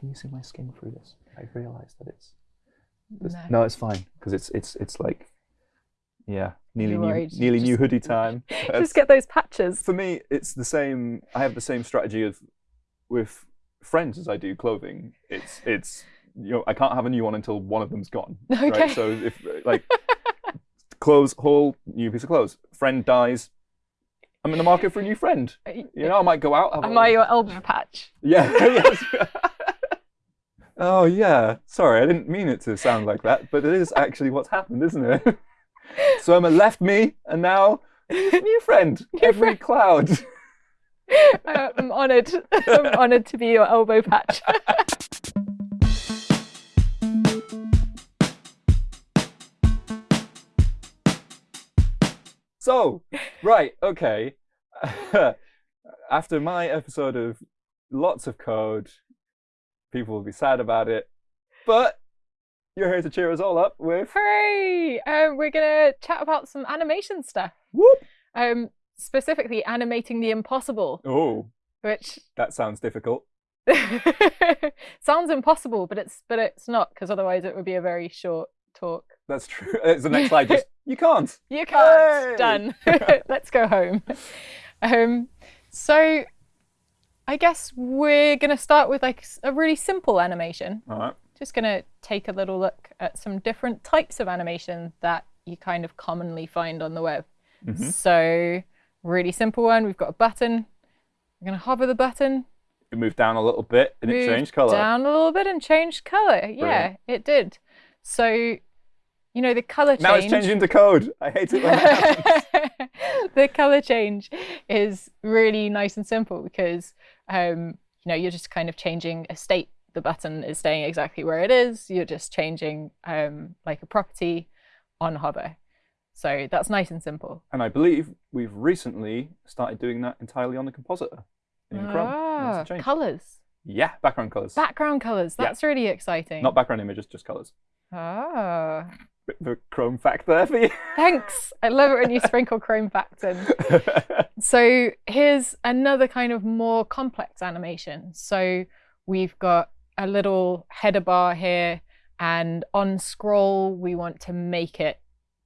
can you see my skin through this? I realize that it's. this- No. No, it's fine because it's it's it's like, yeah, nearly You're new worried. nearly new hoodie time. Just get those patches. for me, it's the same. I have the same strategy of with friends as I do clothing. It's it's you know I can't have a new one until one of them's gone. Okay. Right? So if like clothes haul new piece of clothes, friend dies. I'm in the market for a new friend. Uh, you know, I might go out. Have Am a- I your elbow patch? Yeah. Oh yeah. Sorry, I didn't mean it to sound like that, but it is actually what's happened, isn't it? Surma left me, and now new friend. Every cloud. Uh, I'm honoured. I'm honoured to be your elbow patch. So, right, okay. After my episode of lots of code, people will be sad about it, but you're here to cheer us all up with Hooray! Um, we're gonna chat about some animation stuff. whoop. Um, specifically animating the impossible, Oh, which that sounds difficult. sounds impossible, but it's but it's not because otherwise it would be a very short talk. That's true. It's the next slide. Just you can't. You can't. Yay! Done. Let's go home. Um, so I guess we're gonna start with like a really simple animation. All right. Just gonna take a little look at some different types of animation that you kind of commonly find on the web. Mhm. So really simple one. We've got a button. We're gonna hover the button. It moved down a little bit and it changed color. Down a little bit and changed color. Yeah, it did. So, you know, the color change. Now it's changed into code. I hate it when that happens. the color change is really nice and simple because um, you know you're just kind of changing a state. The button is staying exactly where it is. You're just changing um, like a property on hover. So that's nice and simple. And I believe we've recently started doing that entirely on the compositor in Chrome. Ah, change. colors, Yeah, background colors. background colors. Yeah. That's really exciting. Not background images, just colors. Ah, Bit of a Chrome fact there for you. thanks. I love it when you sprinkle chrome facts in. So here's another kind of more complex animation. So we've got a little header bar here, and on scroll, we want to make it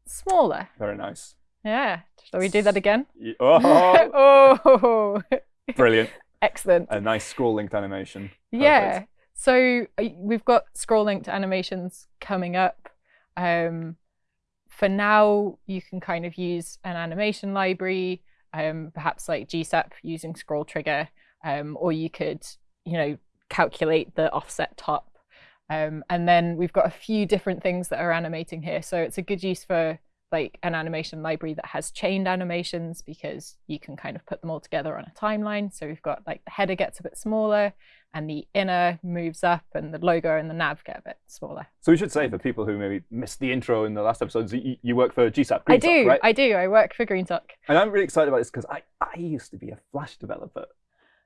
smaller. Very nice. Yeah. Shall we do that again? Oh, oh, brilliant. excellent. A nice scroll linked animation. Yeah. So uh, we've got scroll linked animations coming up. Um, for now, you can kind of use an animation library, um, perhaps like GSAP using scroll trigger, um, or you could, you know, calculate the offset top. Um, and then we've got a few different things that are animating here. So it's a good use for like an animation library that has chained animations because you can kind of put them all together on a timeline. So we've got like the header gets a bit smaller and the inner moves up and the logo and the nav get a bit smaller. So we should say for people who maybe missed the intro in the last episodes, you, you work for GSAP. I Greensock, do, right? I do. I work for GreenSock. And I'm really excited about this because I, I used to be a Flash developer.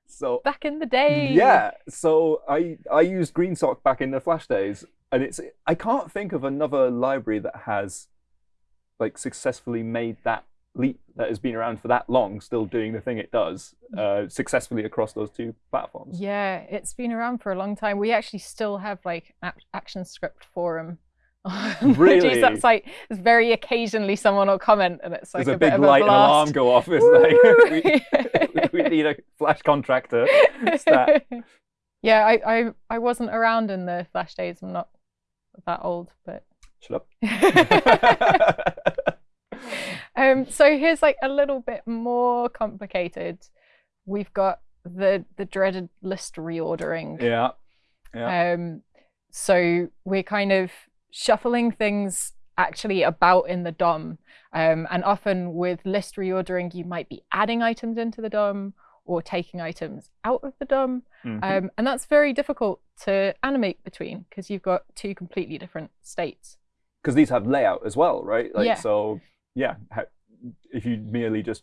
So Back in the day. yeah, so I I used GreenSock back in the Flash days, and it's I can't think of another library that has like successfully made that leap that has been around for that long, still doing the thing it does uh, successfully across those two platforms. Yeah, it's been around for a long time. We actually still have like an action script forum on Really? GSAP site. There's very occasionally someone will comment and it's like There's a, a, big a light and blast. alarm go off. It's like we, we need a Flash contractor. Stat. yeah, I, I I wasn't around in the Flash days. I'm not that old, but Shut up. um, so here's like a little bit more complicated. We've got the the dreaded list reordering. yeah. Yeah. Um, so we're kind of shuffling things actually about in the DOM. Um, and often with list reordering, you might be adding items into the DOM or taking items out of the DOM. Mhm. Um, and that's very difficult to animate between because you've got two completely different states. Because these have layout as well, right? Like Yeah. so, yeah. If you merely just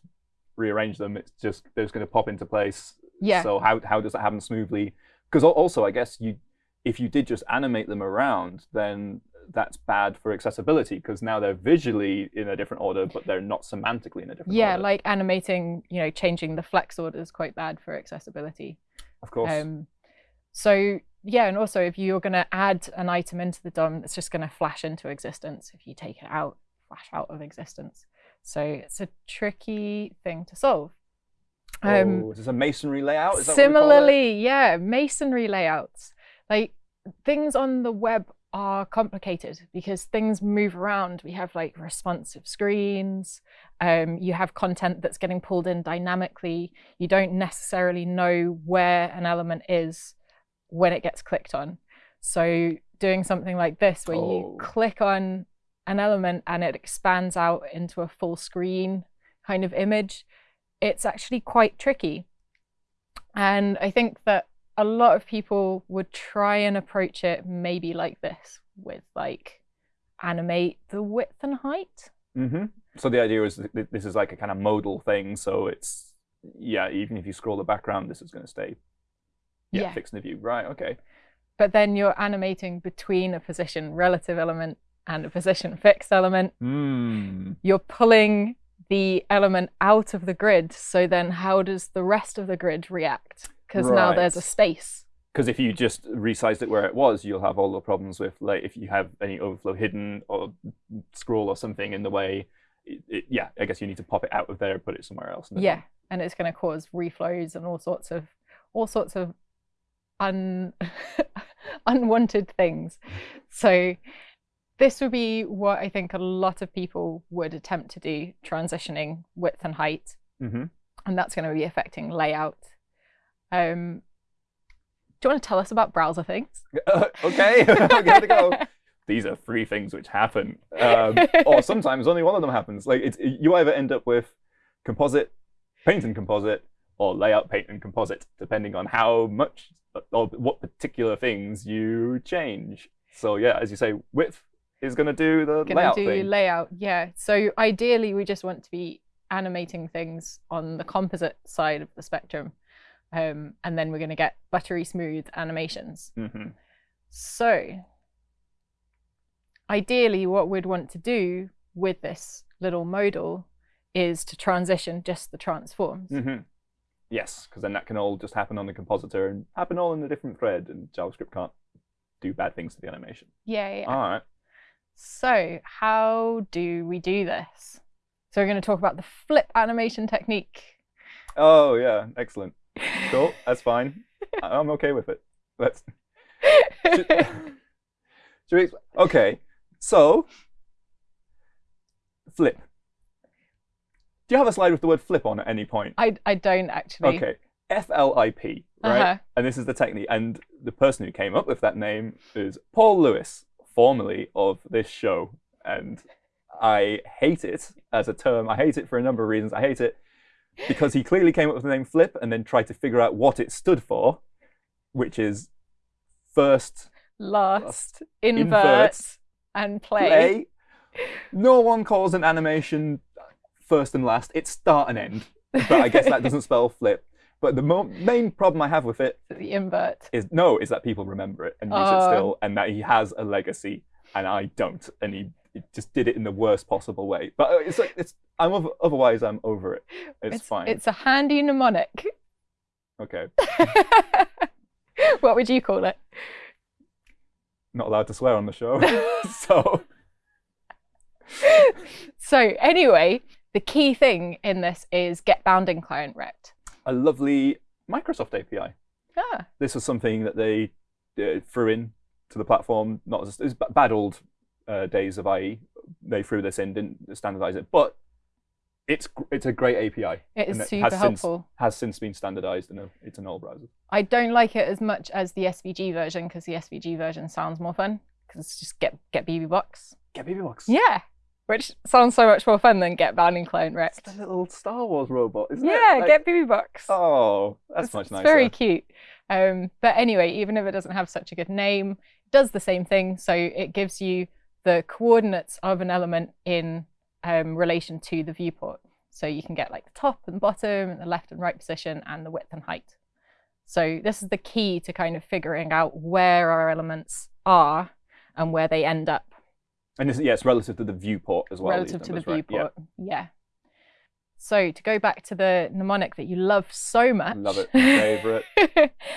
rearrange them, it's just they're just going to pop into place. Yeah. So how how does that happen smoothly? Because also, I guess you if you did just animate them around, then that's bad for accessibility because now they're visually in a different order, but they're not semantically in a different Yeah, order. like animating, you know, changing the flex order is quite bad for accessibility. of course. Um, so yeah, and also if you're going to add an item into the DOM, it's just going to flash into existence. If you take it out, flash out of existence. So it's a tricky thing to solve. Um, oh, is this a masonry layout? similarly, yeah, masonry layouts. Like things on the web are complicated because things move around. We have like responsive screens. Um, you have content that's getting pulled in dynamically. You don't necessarily know where an element is when it gets clicked on. So doing something like this where oh. you click on an element and it expands out into a full screen kind of image, it's actually quite tricky. And I think that a lot of people would try and approach it maybe like this with like animate the width and height. Mm-hmm. So the idea is that this is like a kind of modal thing. So it's, yeah, even if you scroll the background, this is going to stay yeah, yeah. fixed in the view. Right, okay. But then you're animating between a position relative element and a position fixed element. Mm. You're pulling the element out of the grid. So then how does the rest of the grid react? Because right. now there's a space. Because if you just resized it where it was, you'll have all the problems with like if you have any overflow hidden or scroll or something in the way. It, it, yeah, I guess you need to pop it out of there, and put it somewhere else. Yeah, and it's going to cause reflows and all sorts of all sorts of un unwanted things. So this would be what I think a lot of people would attempt to do, transitioning width and height. Mm-hmm. And that's going to be affecting layout. Um, do you want to tell us about browser things? Uh, okay, gotta go. These are three things which happen, um, or sometimes only one of them happens. Like it's, you either end up with composite, paint and composite, or layout, paint and composite, depending on how much or what particular things you change. So yeah, as you say, width is going to do the gonna layout do thing. layout, yeah. So ideally, we just want to be animating things on the composite side of the spectrum, um, and then we're going to get buttery smooth animations. Mm-hmm. So ideally, what we'd want to do with this little modal is to transition just the transforms. Mm-hmm. Yes, because then that can all just happen on the compositor and happen all in a different thread, and JavaScript can't do bad things to the animation. Yeah, yeah. All right. So how do we do this? So we're going to talk about the flip animation technique. Oh yeah, excellent. Cool, that's fine. I'm okay with it. Let's. Should, should we, okay, so flip. Do you have a slide with the word flip on at any point? I, I don't actually. Okay. F L I P, right? Uh -huh. And this is the technique. And the person who came up with that name is Paul Lewis, formerly of this show. And I hate it as a term. I hate it for a number of reasons. I hate it because he clearly came up with the name flip and then tried to figure out what it stood for, which is first, last, last invert, invert, and play. play. No one calls an animation first and last. It's start and end. But I guess that doesn't spell flip. But the main problem I have with it the invert is no, is that people remember it and use it still, and that he has a legacy, and I don't, and he, he just did it in the worst possible way. But uh, it's like it's I'm over, otherwise I'm over it. It's, it's fine. It's a handy mnemonic. Okay. what would you call it? Not allowed to swear on the show, so. so anyway, the key thing in this is get bounding client rect. A lovely Microsoft API. Ah. This was something that they uh, threw in to the platform. Not as, it was bad old uh, days of IE. They threw this in, didn't standardize it, but it's it's a great API. It is it super has helpful. Since, has since been standardized in a, it's in all browsers. I don't like it as much as the SVG version because the SVG version sounds more fun because it's just get get BBox. Get BBox. Yeah. Which sounds so much more fun than Get Bounding Client Rect. It's the little Star Wars robot, isn't yeah, it? Yeah, like... Get box. Oh, that's it's, much nicer. It's very cute. Um, but anyway, even if it doesn't have such a good name, it does the same thing. So it gives you the coordinates of an element in um, relation to the viewport. So you can get like the top and bottom and the left and right position and the width and height. So this is the key to kind of figuring out where our elements are and where they end up and this, yes, relative to the viewport as well. Relative to the right? viewport, yeah. yeah. So to go back to the mnemonic that you love so much. Love it. Favorite.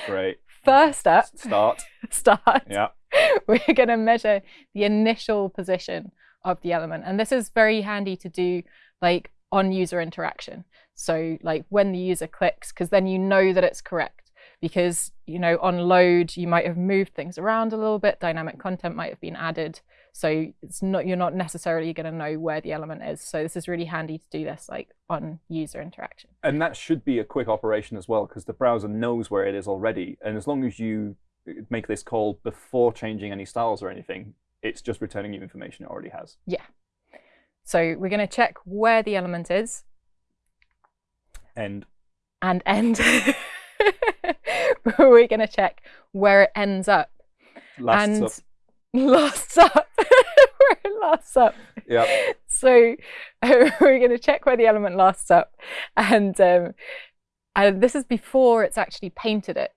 Great. first up, Start. start, Yeah. we're going to measure the initial position of the element. And this is very handy to do like on user interaction. So like when the user clicks, because then you know that it's correct. Because you know on load you might have moved things around a little bit, dynamic content might have been added. So it's not you're not necessarily going to know where the element is. So this is really handy to do this like on user interaction. And that should be a quick operation as well, because the browser knows where it is already. And as long as you uh, make this call before changing any styles or anything, it's just returning you information it already has. Yeah. So we're going to check where the element is And and end. we're going to check where it ends up. lasts and up. Lasts up. lasts up. Yeah. So we're going to check where the element lasts up, and um, and this is before it's actually painted it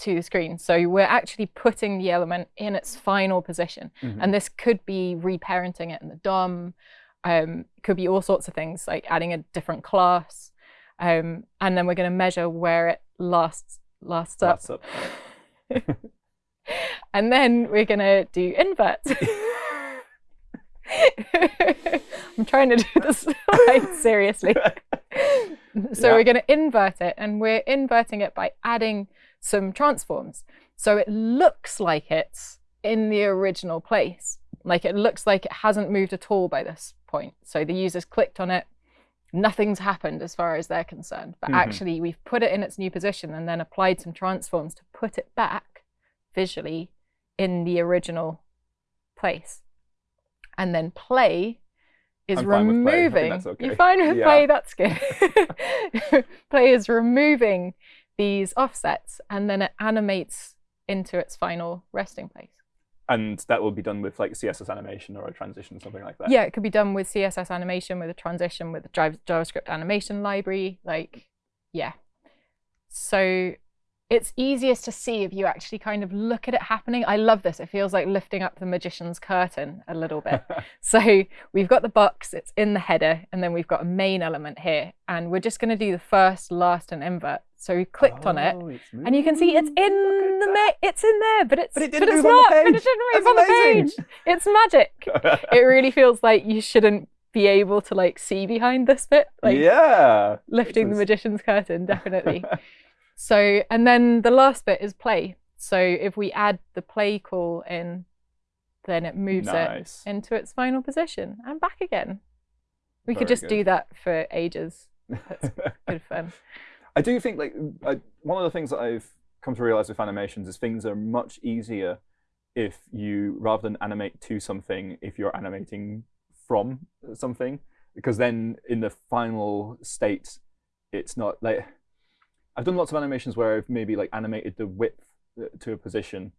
to the screen. So we're actually putting the element in its final position, Mhm. and this could be reparenting it in the DOM. Um, could be all sorts of things like adding a different class, um, and then we're going to measure where it lasts lasts up Lasts up. and then we're gonna do invert. I'm trying to do this like seriously. so Yeah. we're gonna invert it, and we're inverting it by adding some transforms. So it looks like it's in the original place. Like it looks like it hasn't moved at all by this point. So the user's clicked on it, nothing's happened as far as they're concerned. But Mhm. actually, we've put it in its new position and then applied some transforms to put it back visually in the original place. And then play is I'm fine with play. I think removing. that's okay. You're fine with Yeah. play, that's good. play is removing these offsets and then it animates into its final resting place. And that will be done with like CSS animation or a transition, something like that. Yeah, it could be done with CSS animation, with a transition, with a Jav- JavaScript animation library. Like, yeah. So it's easiest to see if you actually kind of look at it happening. I love this. It feels like lifting up the magician's curtain a little bit. so we've got the box, it's in the header, and then we've got a main element here. And we're just going to do the first, last, and invert. So we clicked on it. Oh, And you can see it's in the ma- it's in there, but it's But it didn't it's move on the not. But it page. didn't move That's on the page. It's magic it really feels like you shouldn't be able to like see behind this bit like yeah. lifting the magician's curtain definitely so and then the last bit is play. So if we add the play call in then it moves nice. it into its final position and back again. We could Very just do that for ages. That's good fun. I do think like I, one of the things that I've come to realize with animations is things are much easier if you rather than animate to something, if you're animating from something, because then in the final state, it's not like I've done lots of animations where I've maybe like animated the width uh, to a position,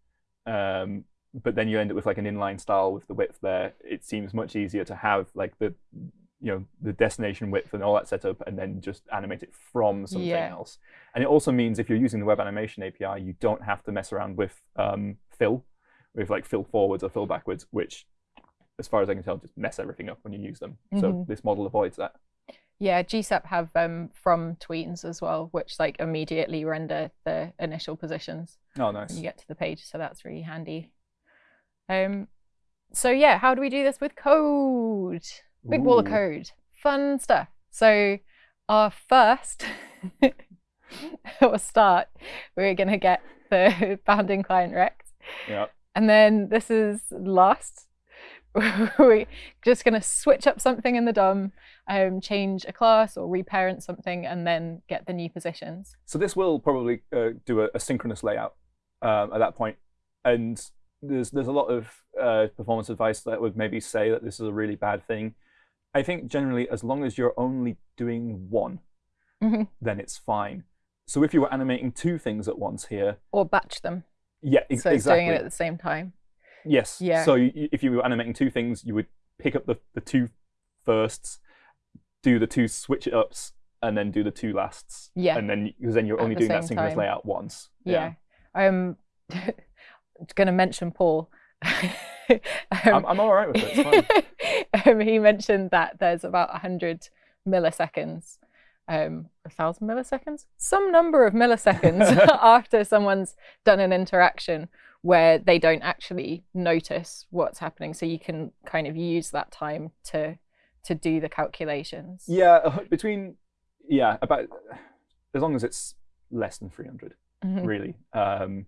um, but then you end up with like an inline style with the width there. It seems much easier to have like the you know the destination width and all that set up and then just animate it from something Yeah. else and it also means if you're using the web animation api you don't have to mess around with um, fill with like fill forwards or fill backwards which as far as i can tell just mess everything up when you use them so Mhm. this model avoids that yeah GSAP have um from tweens as well which like immediately render the initial positions oh when nice you get to the page, so that's really handy. Um, so yeah, how do we do this with code? Big wall of code, fun stuff. So our first or start, we're gonna get the bounding client rect, yeah and then this is last. we're just gonna switch up something in the DOM, um, change a class or reparent something, and then get the new positions. So this will probably uh, do a, a synchronous layout um, at that point, and there's there's a lot of uh, performance advice that would maybe say that this is a really bad thing. I think generally, as long as you're only doing one, Mhm. then it's fine. So if you were animating two things at once here, Or batch them, yeah, ex- so exactly. doing it at the same time. Yes. Yeah. So if you were animating two things, you would pick up the, the two firsts, do the two switch it ups, and then do the two lasts. Yeah. And then because then you're At only the doing that synchronous time. layout once. Yeah. Um, I'm going to mention Paul. I'm, um, I'm all right with it. It's fine. um, he mentioned that there's about 100 milliseconds um, a thousand milliseconds, some number of milliseconds after someone's done an interaction where they don't actually notice what's happening. So you can kind of use that time to to do the calculations. Yeah, uh, between yeah about as long as it's less than 300 Mhm. really um,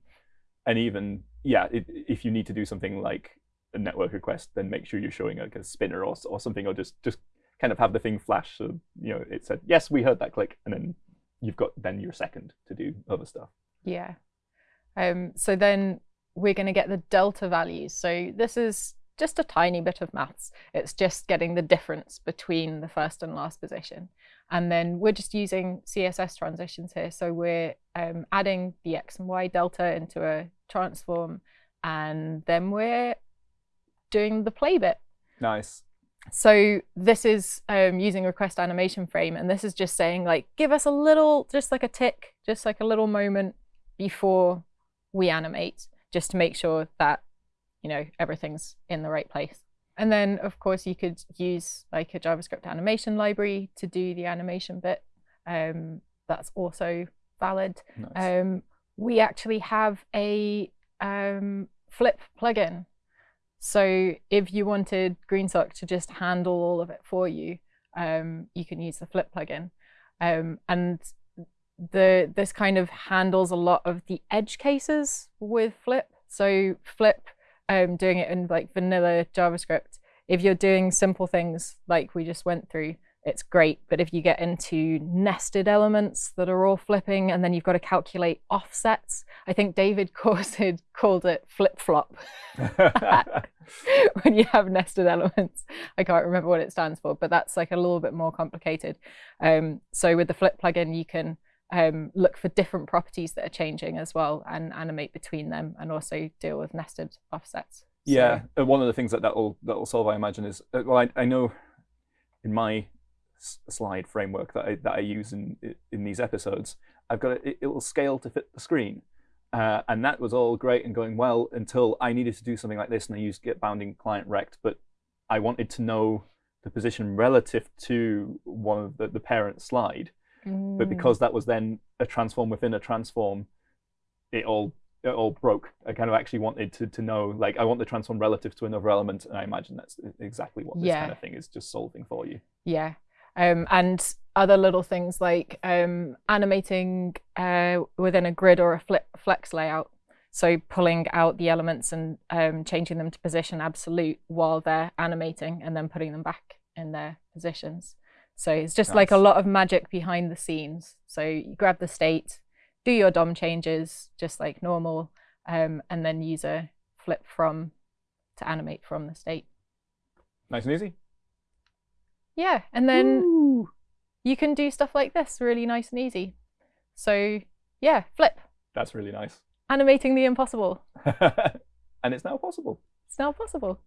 and even yeah it, if you need to do something like a network request then make sure you're showing like a spinner or, or something or just just kind of have the thing flash so you know it said yes we heard that click and then you've got then your second to do other stuff Yeah. Um, so then we're going to get the delta values. So this is just a tiny bit of maths. It's just getting the difference between the first and last position. And then we're just using CSS transitions here. So we're um, adding the X and Y delta into a transform. And then we're doing the play bit. nice So this is um, using request animation frame, and this is just saying like, give us a little, just like a tick, just like a little moment before we animate, just to make sure that you know everything's in the right place. And then of course you could use like a JavaScript animation library to do the animation bit. Um, that's also valid. nice Um, we actually have a um, flip plugin. So if you wanted GreenSock to just handle all of it for you, um, you can use the flip plugin. Um, and the this kind of handles a lot of the edge cases with Flip. So Flip, um, doing it in like vanilla JavaScript, if you're doing simple things like we just went through, it's great. But if you get into nested elements that are all flipping and then you've got to calculate offsets, I think David Khourshid called it flip flop when you have nested elements. I can't remember what it stands for, but that's like a little bit more complicated. Um, so with the flip plugin, you can um, look for different properties that are changing as well and animate between them and also deal with nested offsets. Yeah, uh, one of the things that that'll that'll solve, I imagine, is uh, well, I, I know in my slide framework that I that I use in in these episodes, I've got it, it will scale to fit the screen, uh, and that was all great and going well until I needed to do something like this, and I used get bounding client rect, but I wanted to know the position relative to one of the, the parent slide, but Mm, because that was then a transform within a transform, it all it all broke. I kind of actually wanted to to know like I want the transform relative to another element, and I imagine that's exactly what this Yeah. kind of thing is just solving for you. Yeah. Um, and other little things like um, animating uh, within a grid or a fle- flex layout. So pulling out the elements and um, changing them to position absolute while they're animating and then putting them back in their positions. So it's just like a lot of magic behind the scenes. So you grab the state, do your DOM changes just like normal, um, and then use a flip from to animate from the state. Nice and easy. Yeah, and then Woo! you can do stuff like this really nice and easy. So yeah, flip, that's really nice, animating the impossible. and it's now possible. It's now possible.